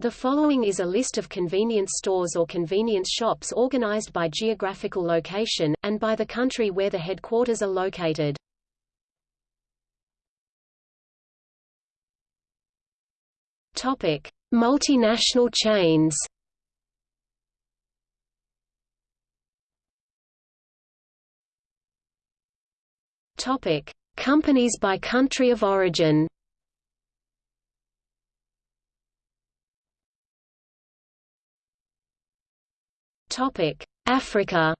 The following is a list of convenience stores or convenience shops organized by geographical location, and by the country where the headquarters are located. Topic: Multinational chains. Topic: Companies by country of origin. Africa.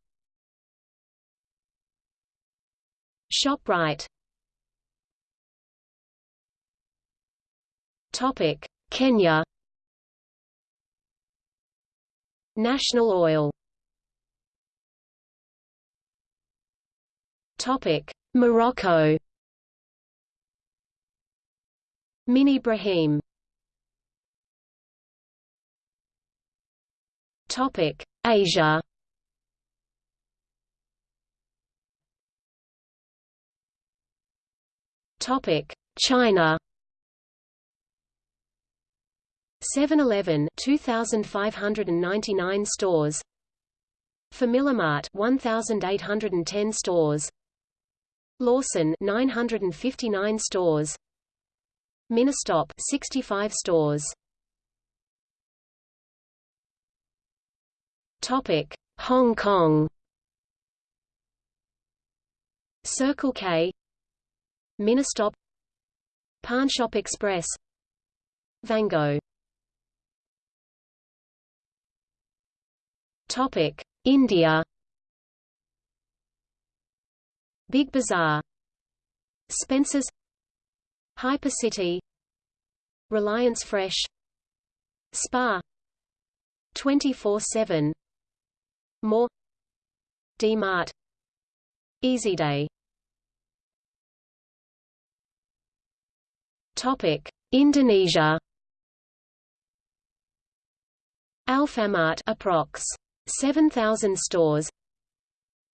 Shoprite. Topic: Kenya. National Oil. Topic: Morocco. Mini Brahim. Topic: Asia Topic: China. 7-Eleven 2599 stores. FamilyMart 1810 stores. Lawson 959 stores. Ministop 65 stores. Topic: Hong Kong. Circle K. Ministop. Pawnshop Express. Vango. Topic: India. Big Bazaar. Spencer's. Hypercity. Reliance Fresh. Spa, 24/7 more D-Mart EasyDay Topic Indonesia. Alfamart approx. 7000 stores.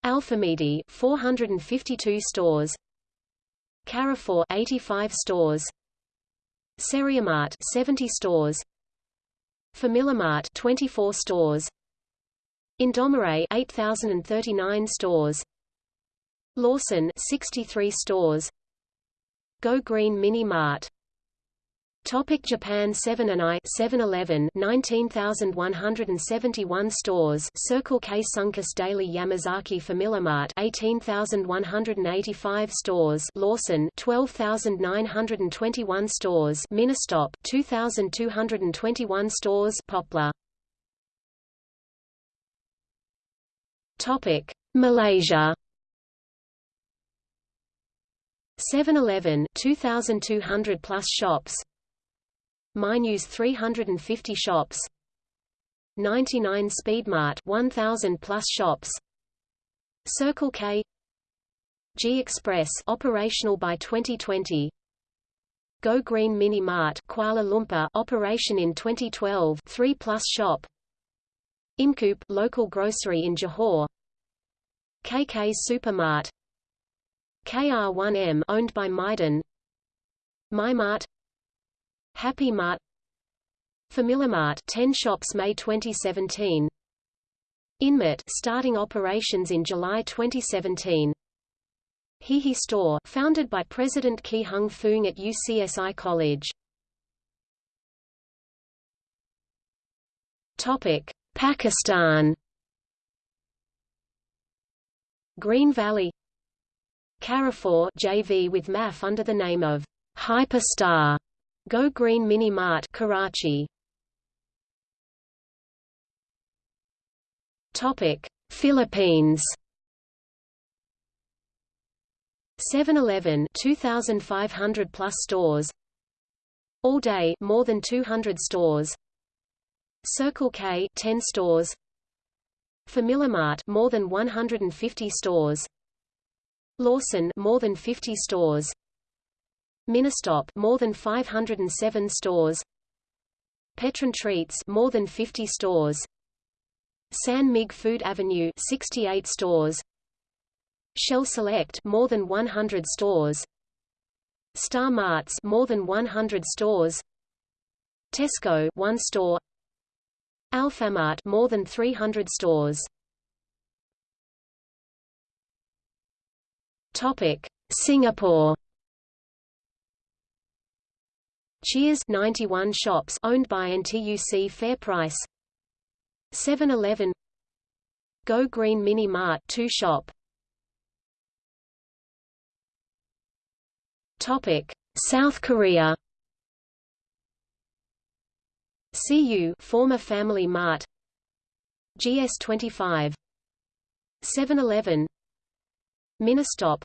Alfamidi 452 stores. Carrefour 85 stores. Seriemart 70 stores. FamilyMart 24 stores Indomaret 8039 stores. Lawson 63 stores. Go Green Mini Mart. Topic Japan 7 and I 7-Eleven 19,171 stores. Circle K Sunkus Daily Yamazaki FamilyMart 18,185 stores. Lawson 12,921 stores. Ministop 2,221 stores. Poplar Topic: Malaysia. 7-Eleven 2200 plus shops. MyNews 350 shops. 99 Speedmart 1000 plus shops. Circle K G Express operational by 2020. Go Green Mini Mart Kuala Lumpur operation in 2012 3 plus shop Imcoop local grocery in Johor. KK Supermart. KR1M owned by Mydin MyMart. Happy Mart. FamilyMart 10 shops May 2017 Inmart starting operations in July 2017 Hihi Store founded by President Ki Hung Foong at UCSI College. Topic Pakistan Green Valley Carrefour JV with MAF under the name of Hyperstar Go Green Mini Mart Karachi. Topic Philippines. 7-Eleven 2500 plus stores. All Day more than 200 stores Circle K 10 stores. FamilyMart more than 150 stores. Lawson more than 50 stores. Ministop more than 507 stores. Petron Treats more than 50 stores. San Mig Food Avenue 68 stores. Shell Select more than 100 stores. Star Marts more than 100 stores. Tesco 1 store Alfamart more than 300 stores. Topic. Singapore. Cheers 91 shops owned by NTUC FairPrice 7-Eleven Go Green Mini Mart 2 shop. Topic. South Korea CU former Family Mart. GS25 7-Eleven Ministop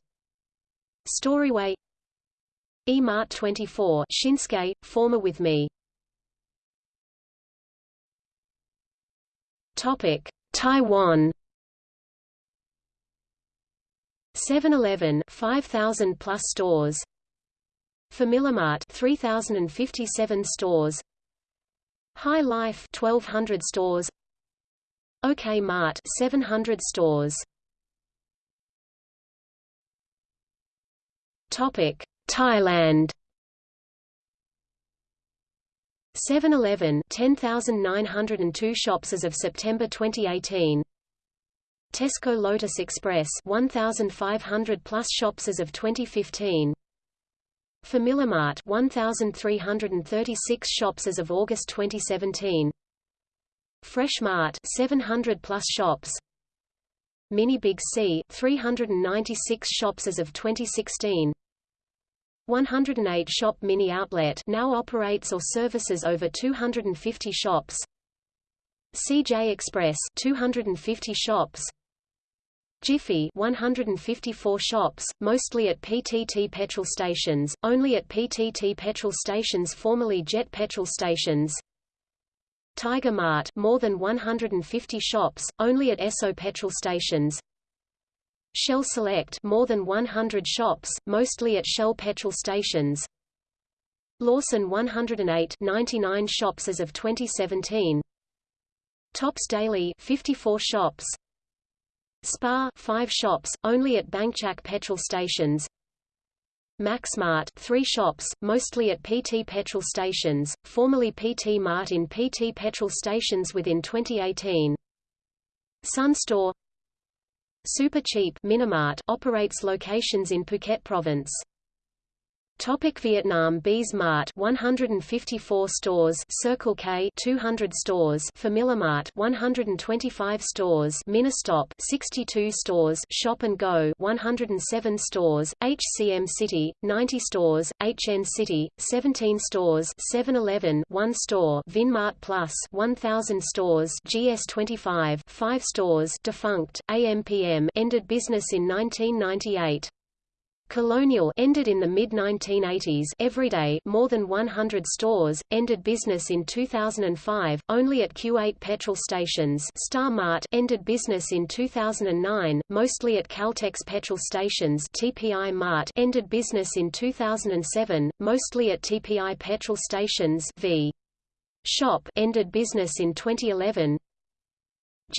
Storyway. E-Mart 24 Shinsegae, former with me. Topic. Taiwan. 7-Eleven 5000 plus stores. FamilyMart 3057 stores Hi-Life 1200 stores. OK Mart 700 stores. Topic Thailand. 7-Eleven 10,902 shops as of September 2018 Tesco Lotus Express 1,500 plus shops as of 2015 FamilyMart 1336 shops as of August 2017 Fresh Mart 700 plus shops. Mini Big C 396 shops as of 2016 108 shop mini outlet now operates or services over 250 shops. CJ Express 250 shops Jiffy 154 shops, mostly at PTT petrol stations, only at PTT petrol stations formerly Jet petrol stations. Tiger Mart more than 150 shops, only at Esso petrol stations. Shell Select more than 100 shops, mostly at Shell petrol stations. Lawson 108 99 shops as of 2017. Tops Daily 54 shops. Spar 5 shops, only at Bangchak petrol stations. Maxmart 3 shops, mostly at PT petrol stations, formerly PT Mart in PT petrol stations within 2018. Sun Store Super Cheap Minimart operates locations in Phuket province. Topic Vietnam Bees Mart 154 stores. Circle K 200 stores. FamilyMart 125 stores. Ministop 62 stores. Shop and Go 107 stores. HCM City 90 stores. HN City 17 stores. 7-Eleven 1 store. Vinmart Plus 1000 stores. GS25 5 stores. Defunct AMPM ended business in 1998 Colonial ended in the mid-1980s Everyday more than 100 stores, ended business in 2005, only at Q8 petrol stations Star Mart ended business in 2009, mostly at Caltex petrol stations TPI Mart ended business in 2007, mostly at TPI petrol stations v. Shop ended business in 2011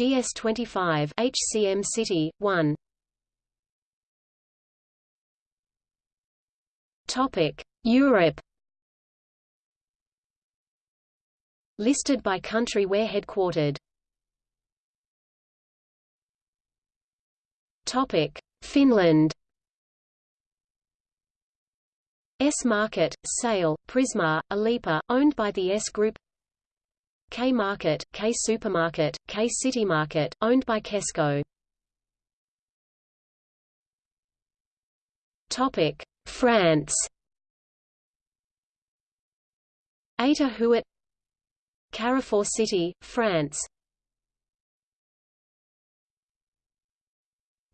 GS25 HCM City, 1 Europe. Listed by country where headquartered. Topic: Finland. S Market, Sale, Prisma, Alepa, owned by the S Group. K Market, K Supermarket, K City Market, owned by Kesko. France. Eta Huet Carrefour City, France.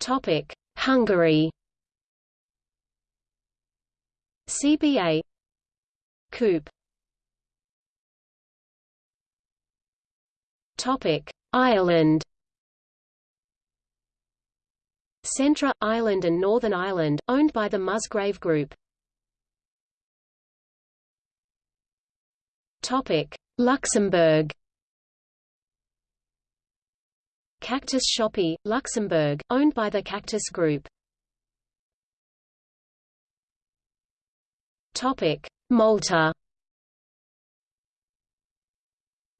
Topic: Hungary. CBA Coop. Topic: Ireland Centra, Ireland and Northern Ireland, owned by the Musgrave Group. Luxembourg Cactus Shoppe, Luxembourg, owned by the Cactus Group. Malta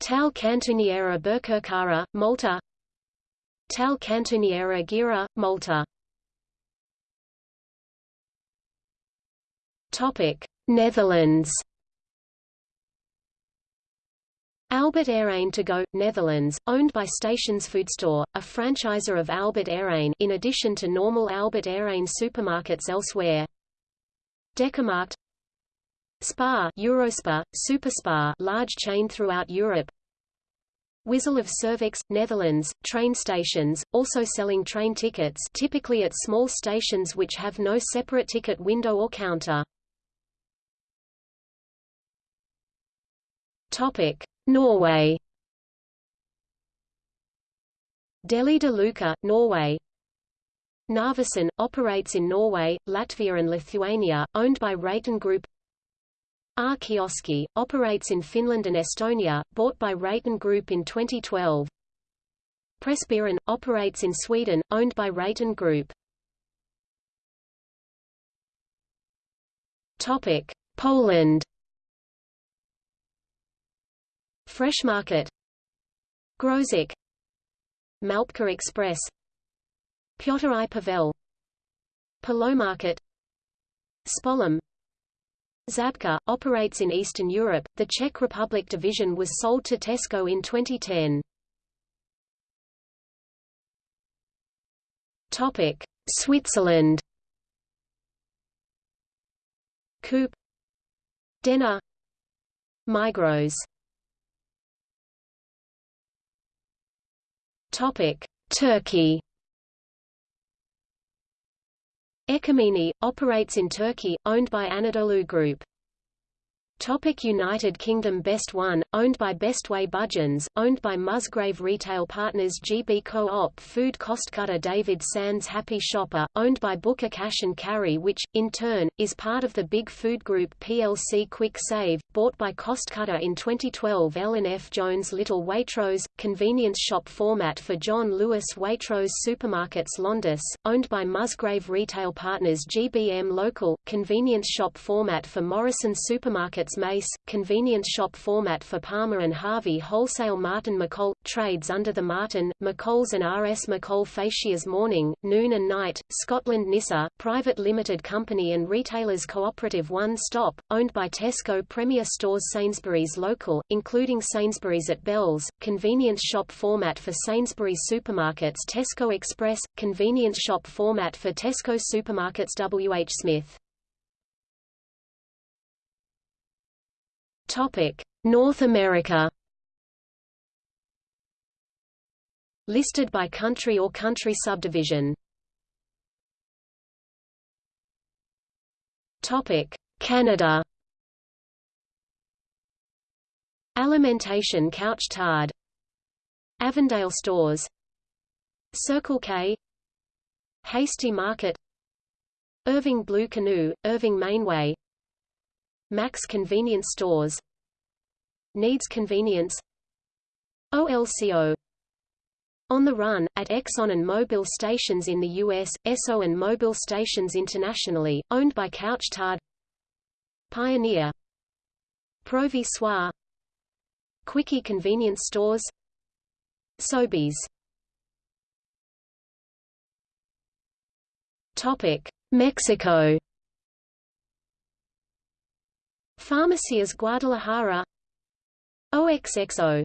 Tal Cantuniera Birkirkara, Malta Tal Cantuniera Gira, Malta Topic: Netherlands. Albert Heijn to go, Netherlands, owned by Stations Foodstore, a franchisor of Albert Heijn in addition to normal Albert Heijn supermarkets elsewhere. DekaMarkt Spa, Eurospa, Superspa, large chain throughout Europe Wissel of Servex, Netherlands, train stations, also selling train tickets typically at small stations which have no separate ticket window or counter. Norway. Deli de Luca, Norway. Narvesen, operates in Norway, Latvia and Lithuania, owned by Reitan Group. R. Kioski, operates in Finland and Estonia, bought by Reitan Group in 2012. Pressbyrån, operates in Sweden, owned by Reitan Group. Topic: Poland. Fresh Market Grosik Małpka Express Piotr i Paweł Polomarket Społem Zabka, operates in Eastern Europe. The Czech Republic division was sold to Tesco in 2010. Topic: Switzerland. Coop Denner Migros Topic: Turkey. Ekomeni, operates in Turkey, owned by Anadolu Group. Topic United Kingdom Best One, owned by Bestway Budgens, owned by Musgrave Retail Partners GB Co-op Food Costcutter David Sands Happy Shopper, owned by Booker Cash and Carry which, in turn, is part of the Big Food Group plc Kwik Save, bought by Costcutter in 2012 Ellen F. Jones Little Waitrose, convenience shop format for John Lewis Waitrose Supermarkets Londis, owned by Musgrave Retail Partners GBM Local, convenience shop format for Morrison Mace, convenience shop format for Palmer and Harvey Wholesale Martin McColl, trades under the Martin, McColl's and R.S. McColl fascias Morning, Noon and Night, Scotland Nisa, private limited company and retailers cooperative One Stop, owned by Tesco Premier Stores Sainsbury's Local, including Sainsbury's at Bells, convenience shop format for Sainsbury's Supermarkets Tesco Express, convenience shop format for Tesco Supermarkets W. H. Smith North America. Listed by country or country subdivision. Topic: Canada. Alimentation Couche-Tard. Avondale Stores. Circle K. Hasty Market. Irving Blue Canoe, Irving Mainway Max Convenience Stores. Needs Convenience. OLCO On the Run, at Exxon and Mobil stations in the U.S., Esso and Mobil stations internationally, owned by Couche-Tard. Pioneer. Provi Soir Quickie Convenience Stores. Sobeys. Mexico Farmacias Guadalajara OXXO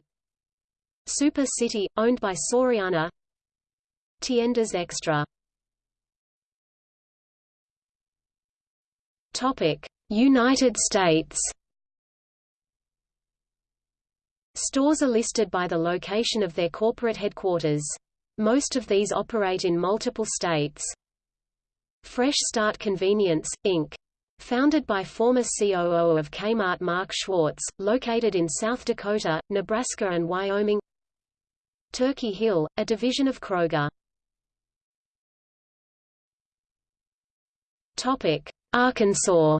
Super City, owned by Soriana Tiendas Extra United States. Stores are listed by the location of their corporate headquarters. Most of these operate in multiple states. Fresh Start Convenience, Inc. Founded by former COO of Kmart Mark Schwartz, located in South Dakota, Nebraska and Wyoming Turkey Hill, a division of Kroger. Arkansas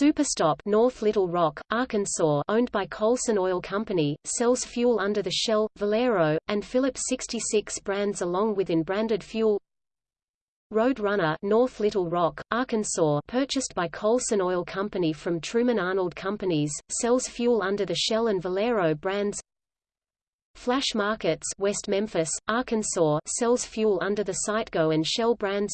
Superstop North Little Rock, Arkansas owned by Colson Oil Company, sells fuel under the Shell, Valero, and Phillips 66 brands along with in branded fuel Road Runner North Little Rock, Arkansas purchased by Colson Oil Company from Truman Arnold Companies, sells fuel under the Shell and Valero brands. Flash Markets West Memphis, Arkansas sells fuel under the Citgo and Shell brands.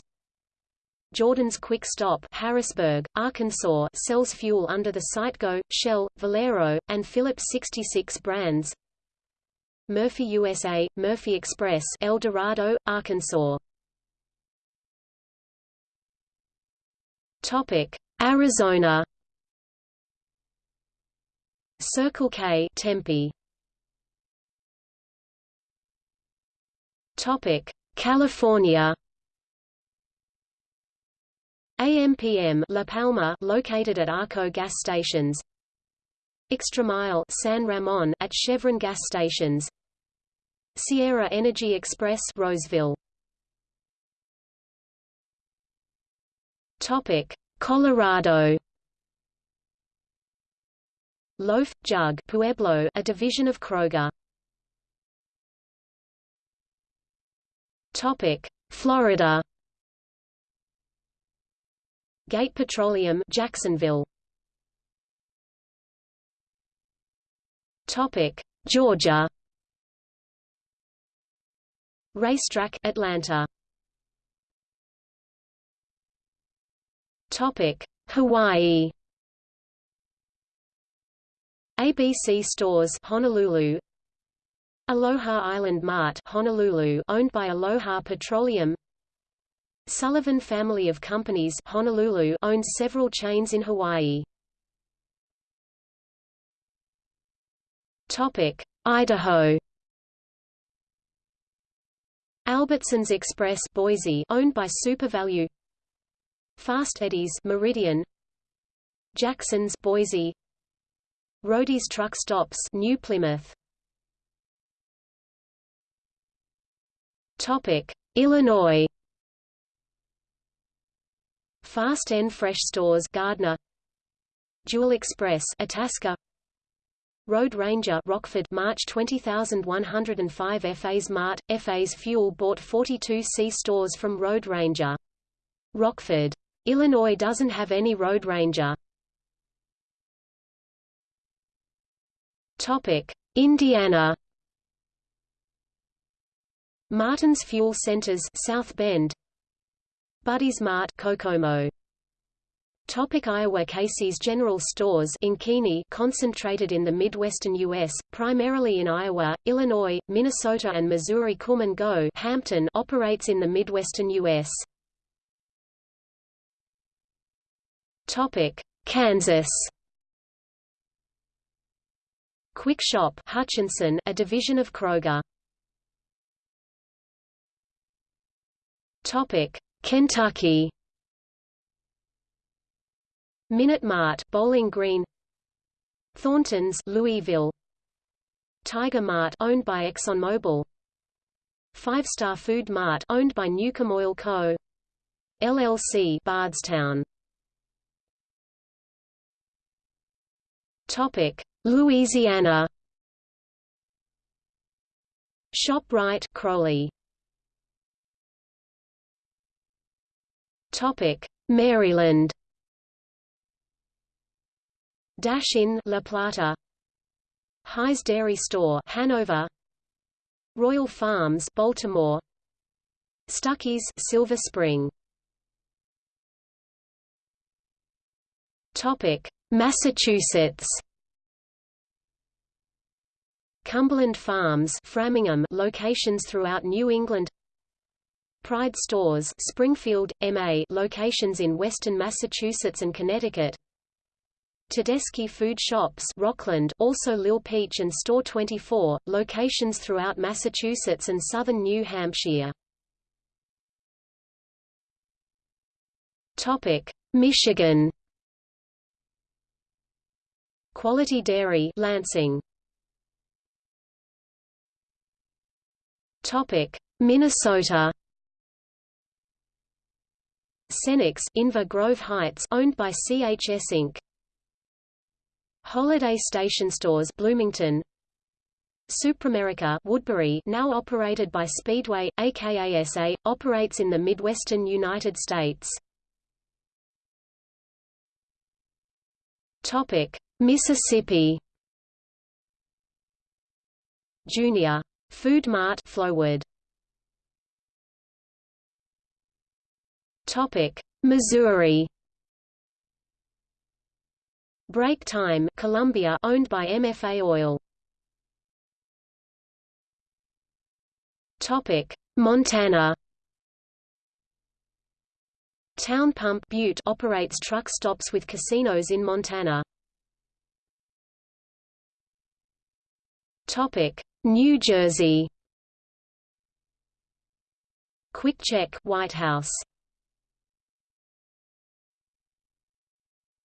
Jordan's Quick Stop Harrisburg, Arkansas sells fuel under the Citgo, Shell, Valero, and Phillips 66 brands. Murphy USA, Murphy Express El Dorado, Arkansas Topic: Arizona. Circle K, Tempe. Topic: California. AMPM La Palma located at Arco gas stations. Extra Mile San Ramon at Chevron gas stations. Sierra Energy Express Roseville. Topic: Colorado. Loaf, Jug Pueblo, a division of Kroger. Topic: Florida. Gate Petroleum Jacksonville. Topic: Georgia. RaceTrac, Atlanta. Hawaii. ABC Stores Honolulu Aloha Island Mart Honolulu owned by Aloha Petroleum Sullivan Family of Companies Honolulu owns several chains in Hawaii. Topic: Idaho. Albertsons Express Boise owned by SuperValu Fast Eddie's Meridian. Jackson's Boise. Roadie's Truck Stops New Plymouth. Topic Illinois. Fast N Fresh Stores Gardner. Jewel Express Itasca. Road Ranger Rockford March 20105 FA's Mart FA's Fuel bought 42 C stores from Road Ranger. Rockford Illinois doesn't have any road ranger. Topic: Indiana. Martin's Fuel Centers, South Bend. Buddy's Mart, Kokomo. Topic Iowa Casey's General Stores Ankeny concentrated in the Midwestern U.S., primarily in Iowa, Illinois, Minnesota and Missouri Kum & Go Hampton operates in the Midwestern U.S. Topic: Kansas. Kwik Shop Hutchinson, a division of Kroger. Topic: Kentucky. Minute Mart, Bowling Green. Thornton's, Louisville. Tiger Mart, owned by ExxonMobil. Five Star Food Mart, owned by Newcomb Oil Co. LLC, Bardstown. Louisiana. ShopRite, Crowley. Topic: Maryland. Dash in La Plata. High's Dairy Store, Hanover. Royal Farms, Baltimore. Stuckey's, Silver Spring. Topic: Massachusetts. Cumberland Farms Framingham locations throughout New England. Pride Stores Springfield, MA locations in western Massachusetts and Connecticut. Tedeschi Food Shops Rockland also Lil Peach and Store 24, locations throughout Massachusetts and southern New Hampshire. Michigan Quality Dairy Lansing Topic Minnesota Cenex Inver Grove Heights owned by CHS Inc. Holiday Station Stores Bloomington SuperAmerica Woodbury now operated by Speedway, aka SA, operates in the Midwestern United States. Topic: Mississippi. Junior Food Mart Flowwood. Topic: Missouri. Break Time Columbia owned by MFA Oil. Topic: Montana. Town Pump Butte operates truck stops with casinos in Montana. Topic: New Jersey. QuickChek White House.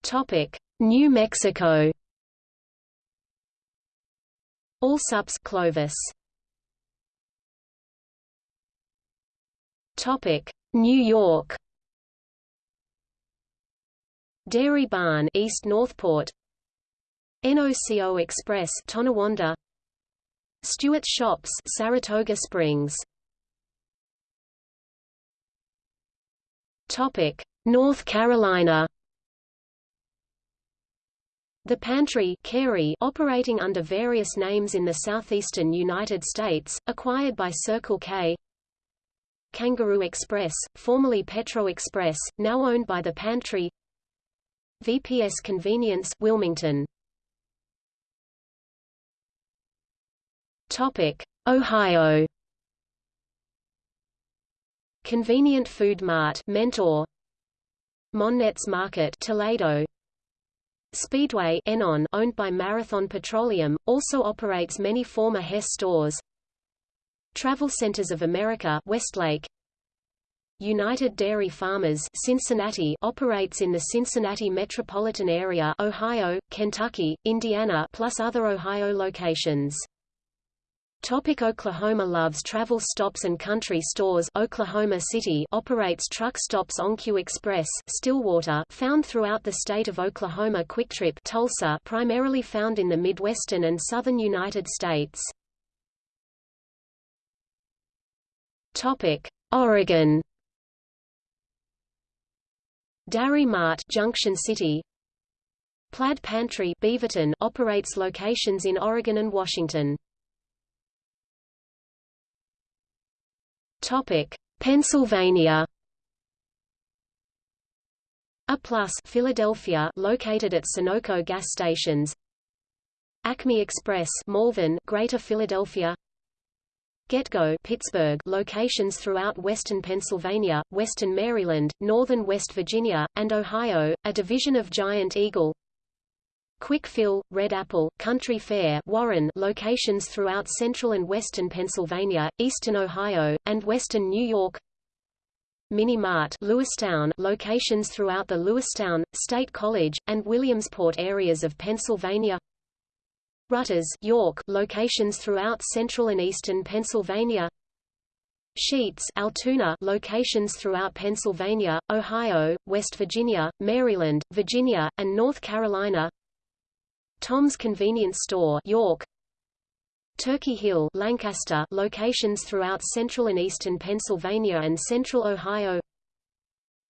Topic: New Mexico. All Allsups Clovis. Topic: New York. Dairy Barn East Northport. NOCO Express Tonawanda. Stewart Shops Saratoga Springs. Topic: North Carolina. The Pantry Cary operating under various names in the southeastern United States, acquired by Circle K Kangaroo Express, formerly Petro Express, now owned by The Pantry VPS Convenience Wilmington. Topic Ohio. Convenient Food Mart Mentor. Monnet's Market Toledo. Speedway Enon owned by Marathon Petroleum, also operates many former Hess stores. Travel Centers of America Westlake United Dairy Farmers Cincinnati operates in the Cincinnati metropolitan area Ohio, Kentucky, Indiana plus other Ohio locations. Topic Oklahoma Loves Travel Stops and Country Stores Oklahoma City operates truck stops OnQ Express Stillwater found throughout the state of Oklahoma QuikTrip Tulsa primarily found in the Midwestern and southern United States. Topic Oregon Dairy Mart Junction City Plaid Pantry Beaverton operates locations in Oregon and Washington Topic: Pennsylvania. A Plus Philadelphia located at Sunoco gas stations. Acme Express Malvern, Greater Philadelphia. GetGo Pittsburgh locations throughout western Pennsylvania, western Maryland, northern West Virginia, and Ohio, a division of Giant Eagle. Quick Fill, Red Apple, Country Fair Warren locations throughout central and western Pennsylvania, eastern Ohio, and western New York Mini Mart Lewistown locations throughout the Lewistown, State College, and Williamsport areas of Pennsylvania Rutters York locations throughout central and eastern Pennsylvania. Sheetz Altoona locations throughout Pennsylvania, Ohio, West Virginia, Maryland, Virginia, and North Carolina. Tom's Convenience Store York. Turkey Hill Lancaster locations throughout central and eastern Pennsylvania and central Ohio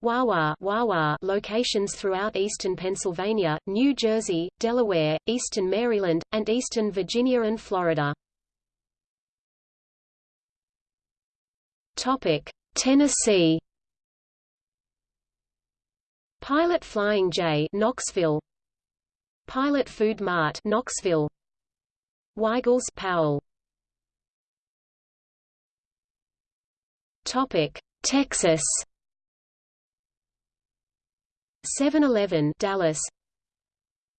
Wawa Wawa locations throughout eastern Pennsylvania, New Jersey, Delaware, eastern Maryland, and eastern Virginia and Florida. Tennessee. Pilot Flying J Knoxville. Pilot Food Mart Knoxville. Weigel's Powell. Topic Texas 7-Eleven Dallas.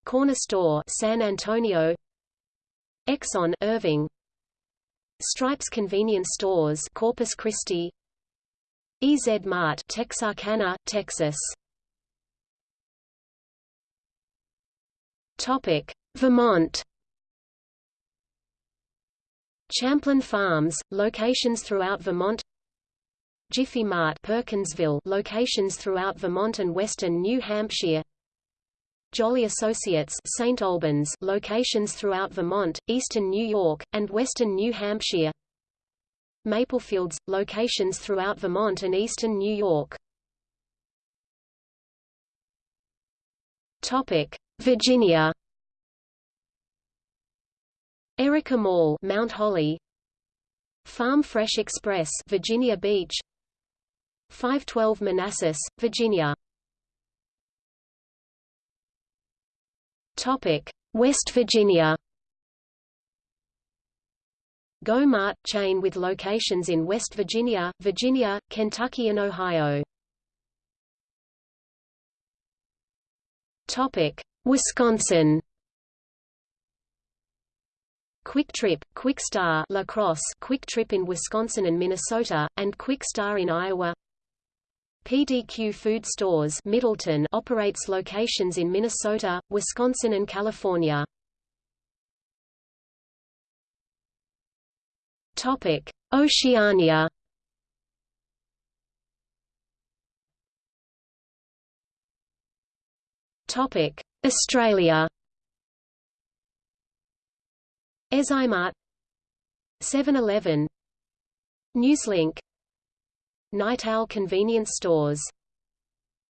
Corner Store San Antonio. Exxon Irving. Stripes Convenience Stores Corpus Christi. EZ Mart Texarkana, Texas. Topic: Vermont. Champlain Farms, locations throughout Vermont. Jiffy Mart Perkinsville, locations throughout Vermont and western New Hampshire. Jolly Associates St. Albans locations throughout Vermont, eastern New York, and western New Hampshire Maplefields, locations throughout Vermont and eastern New York Virginia Erica Mall Mount Holly Farm Fresh Express Virginia Beach 512 Manassas, Virginia Topic West Virginia Go-Mart chain with locations in West Virginia, Virginia, Kentucky and Ohio. Topic: Wisconsin. Kwik Trip, Kwik Star La Crosse, Kwik Trip in Wisconsin and Minnesota, and Kwik Star in Iowa. PDQ Food Stores Middleton operates locations in Minnesota, Wisconsin and California. Topic: Oceania. Topic: Australia. Ezymart 7-Eleven Newslink Night Owl convenience stores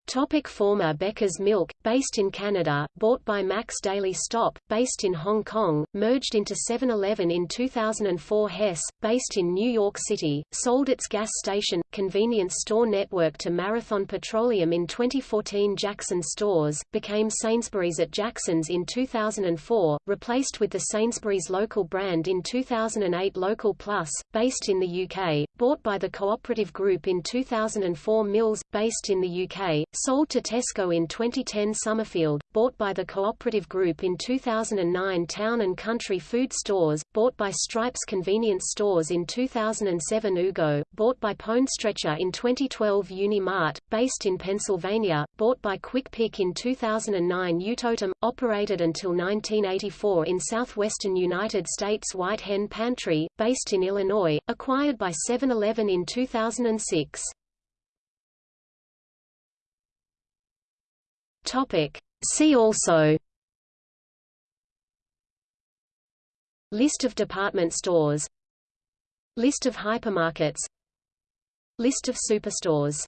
Topic former Becker's Milk, based in Canada, bought by Max Daily Stop, based in Hong Kong, merged into 7-Eleven in 2004 Hess, based in New York City, sold its gas station, convenience store network to Marathon Petroleum in 2014 Jackson Stores, became Sainsbury's at Jackson's in 2004, replaced with the Sainsbury's local brand in 2008 Local Plus, based in the UK, bought by the Cooperative Group in 2004 Mills, based in the UK, sold to Tesco in 2010 Somerfield, bought by the Cooperative Group in 2009 Town and Country Food Stores, bought by Stripes Convenience Stores in 2007 Ugo, bought by Pone Stretcher in 2012 Uni-Mart, based in Pennsylvania, bought by Quick Pick in 2009 Utotem, operated until 1984 in southwestern United States White Hen Pantry, based in Illinois, acquired by 7-Eleven in 2006. Topic. See also. List of department stores. List of hypermarkets. List of superstores